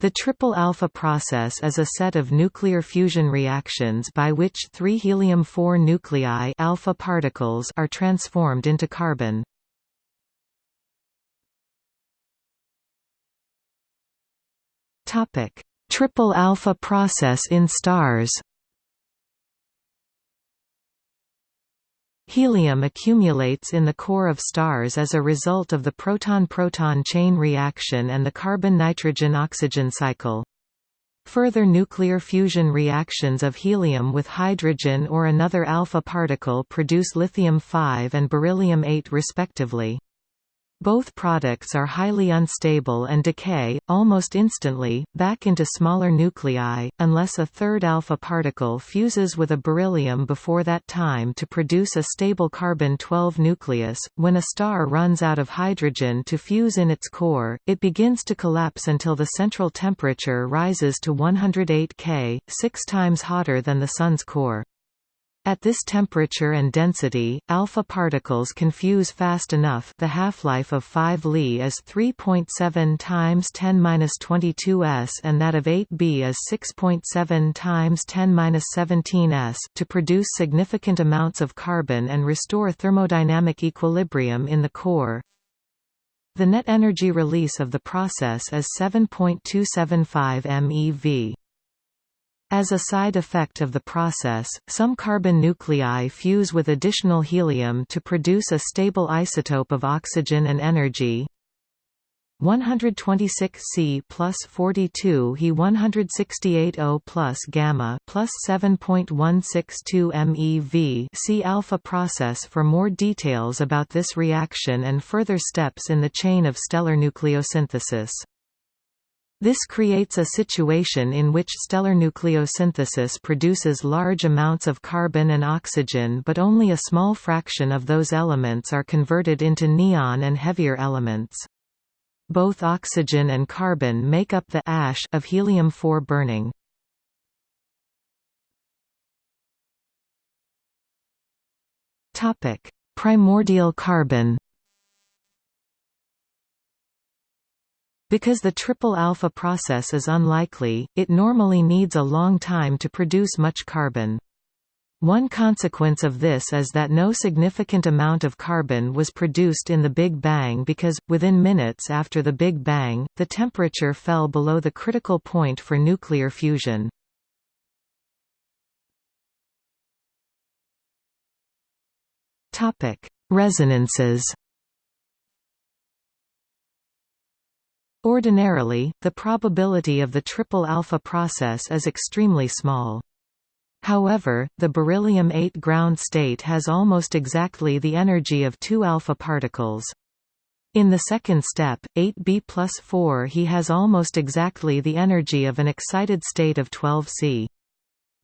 The triple alpha process is a set of nuclear fusion reactions by which three helium-4 nuclei alpha particles are transformed into carbon. Topic: Triple alpha process in stars. Helium accumulates in the core of stars as a result of the proton-proton chain reaction and the carbon-nitrogen-oxygen cycle. Further nuclear fusion reactions of helium with hydrogen or another alpha particle produce lithium-5 and beryllium-8 respectively. Both products are highly unstable and decay, almost instantly, back into smaller nuclei, unless a third alpha particle fuses with a beryllium before that time to produce a stable carbon-12 nucleus. When a star runs out of hydrogen to fuse in its core, it begins to collapse until the central temperature rises to 108 K, six times hotter than the Sun's core. At this temperature and density, alpha particles can fuse fast enough the half-life of 5 Li is 3.7 times 10^-22 s and that of 8b is 6.7 times 10^-17 s to produce significant amounts of carbon and restore thermodynamic equilibrium in the core. The net energy release of the process is 7.275 MeV. As a side effect of the process, some carbon nuclei fuse with additional helium to produce a stable isotope of oxygen and energy. 126 C plus 42 He 168 O plus gamma plus 7.162 MeV. See alpha process for more details about this reaction and further steps in the chain of stellar nucleosynthesis. This creates a situation in which stellar nucleosynthesis produces large amounts of carbon and oxygen but only a small fraction of those elements are converted into neon and heavier elements. Both oxygen and carbon make up the ash of helium-4 burning. Primordial carbon Because the triple alpha process is unlikely, it normally needs a long time to produce much carbon. One consequence of this is that no significant amount of carbon was produced in the Big Bang because, within minutes after the Big Bang, the temperature fell below the critical point for nuclear fusion. Resonances Ordinarily, the probability of the triple alpha process is extremely small. However, the beryllium-8 ground state has almost exactly the energy of two alpha particles. In the second step, 8b plus 4 he has almost exactly the energy of an excited state of 12c.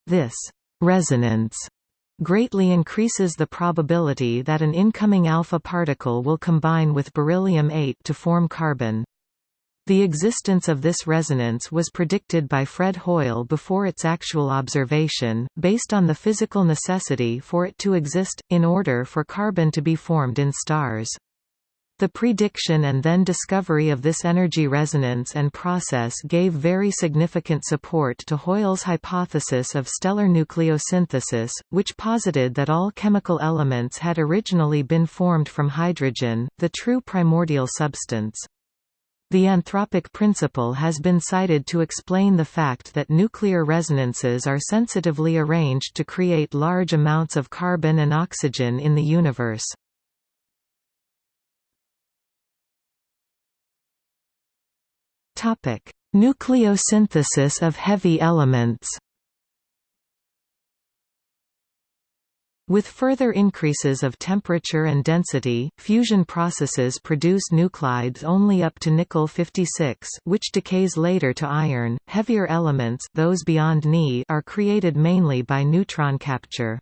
This resonance greatly increases the probability that an incoming alpha particle will combine with beryllium-8 to form carbon. The existence of this resonance was predicted by Fred Hoyle before its actual observation, based on the physical necessity for it to exist, in order for carbon to be formed in stars. The prediction and then discovery of this energy resonance and process gave very significant support to Hoyle's hypothesis of stellar nucleosynthesis, which posited that all chemical elements had originally been formed from hydrogen, the true primordial substance. The anthropic principle has been cited to explain the fact that nuclear resonances are sensitively arranged to create large amounts of carbon and oxygen in the universe. Nucleosynthesis of heavy elements With further increases of temperature and density, fusion processes produce nuclides only up to nickel 56, which decays later to iron. Heavier elements, those beyond Ni, are created mainly by neutron capture.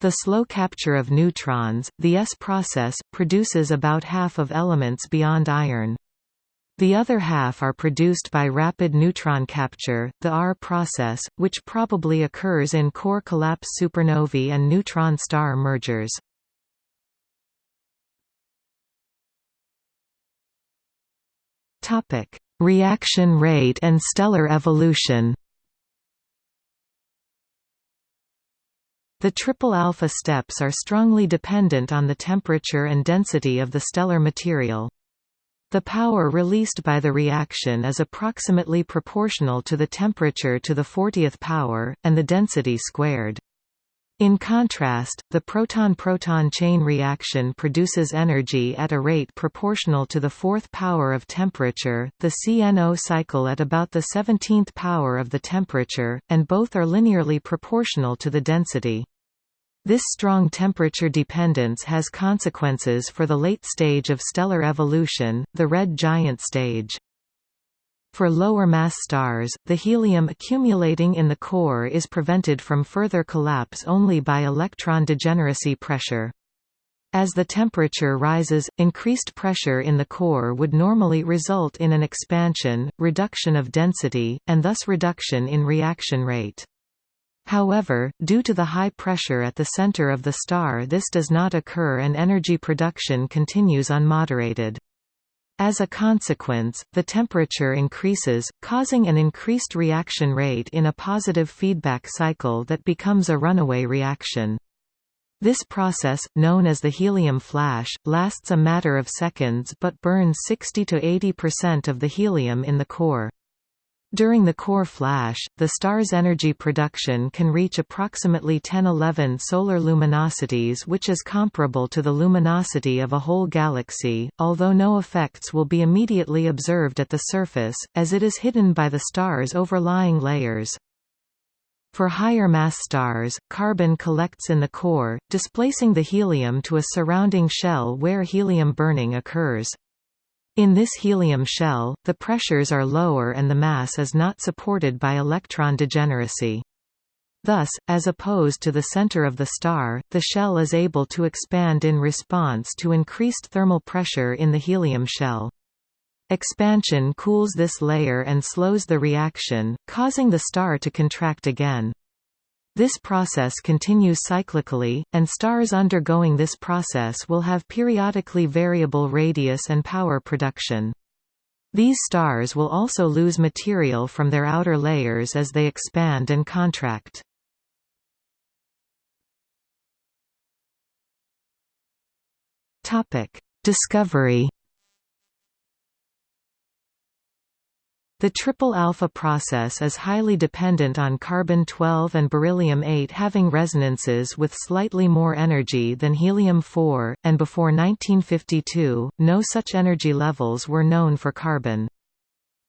The slow capture of neutrons, the S process, produces about half of elements beyond iron. The other half are produced by rapid neutron capture, the R process, which probably occurs in core collapse supernovae and neutron star mergers. Topic: Reaction rate and stellar evolution. The triple alpha steps are strongly dependent on the temperature and density of the stellar material. The power released by the reaction is approximately proportional to the temperature to the 40th power, and the density squared. In contrast, the proton-proton chain reaction produces energy at a rate proportional to the fourth power of temperature, the CNO cycle at about the 17th power of the temperature, and both are linearly proportional to the density. This strong temperature dependence has consequences for the late stage of stellar evolution, the red giant stage. For lower mass stars, the helium accumulating in the core is prevented from further collapse only by electron degeneracy pressure. As the temperature rises, increased pressure in the core would normally result in an expansion, reduction of density, and thus reduction in reaction rate. However, due to the high pressure at the center of the star this does not occur and energy production continues unmoderated. As a consequence, the temperature increases, causing an increased reaction rate in a positive feedback cycle that becomes a runaway reaction. This process, known as the helium flash, lasts a matter of seconds but burns 60 to 80% of the helium in the core. During the core flash, the star's energy production can reach approximately 1011 solar luminosities which is comparable to the luminosity of a whole galaxy, although no effects will be immediately observed at the surface, as it is hidden by the star's overlying layers. For higher mass stars, carbon collects in the core, displacing the helium to a surrounding shell where helium burning occurs. In this helium shell, the pressures are lower and the mass is not supported by electron degeneracy. Thus, as opposed to the center of the star, the shell is able to expand in response to increased thermal pressure in the helium shell. Expansion cools this layer and slows the reaction, causing the star to contract again. This process continues cyclically, and stars undergoing this process will have periodically variable radius and power production. These stars will also lose material from their outer layers as they expand and contract. Discovery The triple alpha process is highly dependent on carbon-12 and beryllium-8 having resonances with slightly more energy than helium-4, and before 1952, no such energy levels were known for carbon.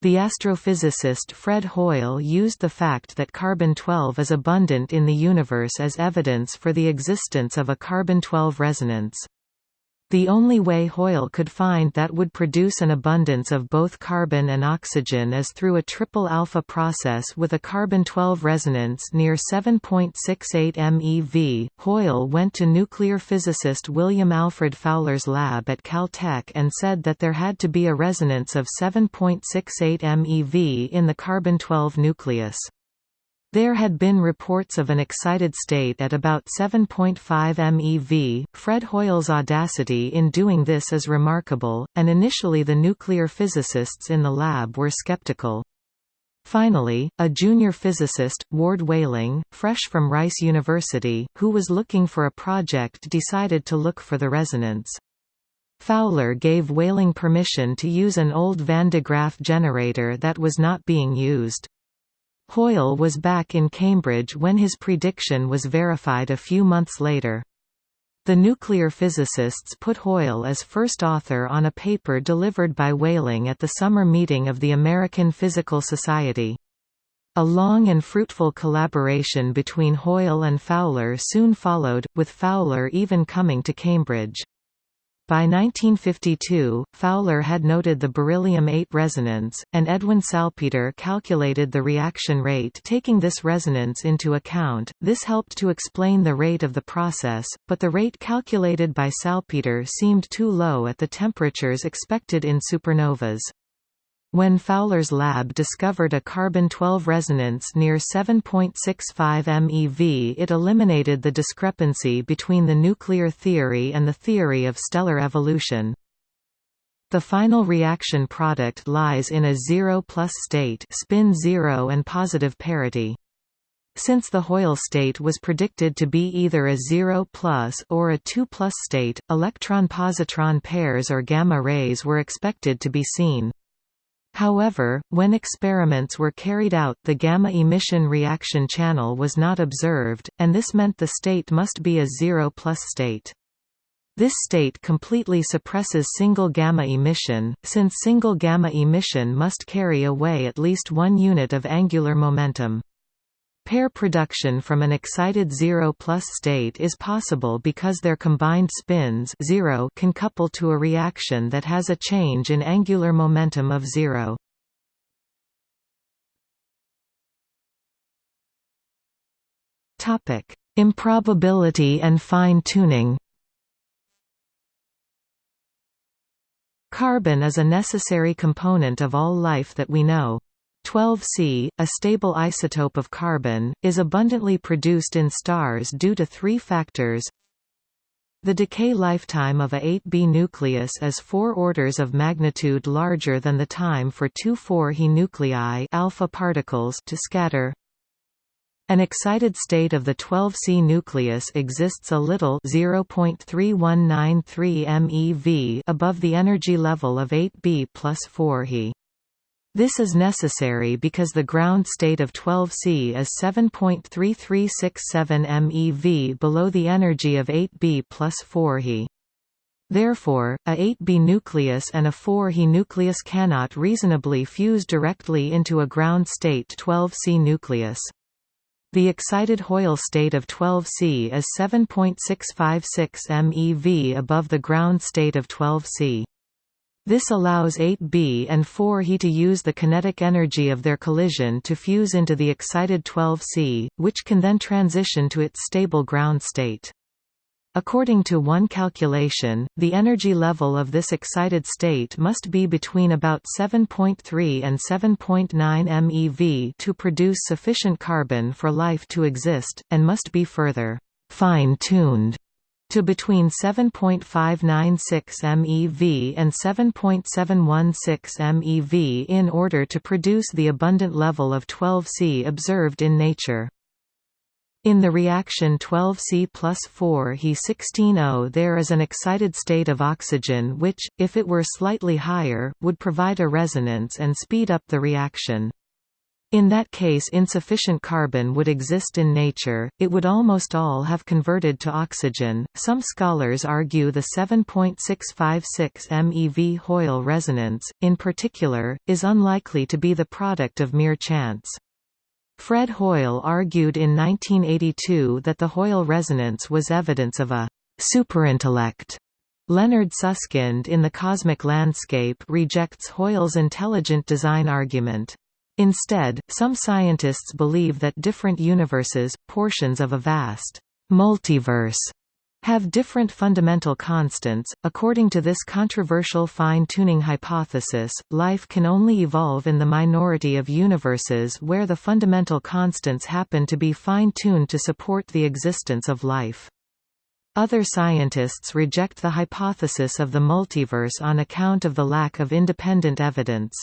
The astrophysicist Fred Hoyle used the fact that carbon-12 is abundant in the universe as evidence for the existence of a carbon-12 resonance. The only way Hoyle could find that would produce an abundance of both carbon and oxygen is through a triple alpha process with a carbon-12 resonance near 7.68 MeV. Hoyle went to nuclear physicist William Alfred Fowler's lab at Caltech and said that there had to be a resonance of 7.68 MeV in the carbon-12 nucleus. There had been reports of an excited state at about 7.5 MeV. Fred Hoyle's audacity in doing this is remarkable, and initially the nuclear physicists in the lab were skeptical. Finally, a junior physicist, Ward Whaling, fresh from Rice University, who was looking for a project decided to look for the resonance. Fowler gave Whaling permission to use an old Van de Graaff generator that was not being used. Hoyle was back in Cambridge when his prediction was verified a few months later. The nuclear physicists put Hoyle as first author on a paper delivered by Whaling at the summer meeting of the American Physical Society. A long and fruitful collaboration between Hoyle and Fowler soon followed, with Fowler even coming to Cambridge. By 1952, Fowler had noted the beryllium-8 resonance, and Edwin Salpeter calculated the reaction rate taking this resonance into account. This helped to explain the rate of the process, but the rate calculated by Salpeter seemed too low at the temperatures expected in supernovas. When Fowler's lab discovered a carbon-12 resonance near 7.65 MeV it eliminated the discrepancy between the nuclear theory and the theory of stellar evolution. The final reaction product lies in a zero-plus state spin zero and positive parity. Since the Hoyle state was predicted to be either a 0 plus or a 2 plus state, electron-positron pairs or gamma rays were expected to be seen. However, when experiments were carried out the gamma emission reaction channel was not observed, and this meant the state must be a 0 plus state. This state completely suppresses single gamma emission, since single gamma emission must carry away at least one unit of angular momentum. Pair production from an excited zero-plus state is possible because their combined spins zero can couple to a reaction that has a change in angular momentum of zero. Improbability and fine-tuning Carbon is a necessary component of all life that we know. 12C, a stable isotope of carbon, is abundantly produced in stars due to three factors. The decay lifetime of a 8B nucleus is four orders of magnitude larger than the time for two 4He nuclei alpha particles to scatter. An excited state of the 12C nucleus exists a little 0.3193 MeV above the energy level of 8B plus 4He. This is necessary because the ground state of 12C is 7.3367 MeV below the energy of 8B plus 4He. Therefore, a 8B nucleus and a 4He nucleus cannot reasonably fuse directly into a ground state 12C nucleus. The excited Hoyle state of 12C is 7.656 MeV above the ground state of 12C. This allows 8B and 4He to use the kinetic energy of their collision to fuse into the excited 12C, which can then transition to its stable ground state. According to one calculation, the energy level of this excited state must be between about 7.3 and 7.9 MeV to produce sufficient carbon for life to exist, and must be further fine-tuned to between 7.596 MeV and 7.716 MeV in order to produce the abundant level of 12C observed in nature. In the reaction 12C plus 4 He 16O there is an excited state of oxygen which, if it were slightly higher, would provide a resonance and speed up the reaction. In that case insufficient carbon would exist in nature, it would almost all have converted to oxygen. Some scholars argue the 7.656 MeV Hoyle resonance, in particular, is unlikely to be the product of mere chance. Fred Hoyle argued in 1982 that the Hoyle resonance was evidence of a superintellect. Leonard Susskind in The Cosmic Landscape rejects Hoyle's intelligent design argument. Instead, some scientists believe that different universes, portions of a vast multiverse, have different fundamental constants. According to this controversial fine tuning hypothesis, life can only evolve in the minority of universes where the fundamental constants happen to be fine tuned to support the existence of life. Other scientists reject the hypothesis of the multiverse on account of the lack of independent evidence.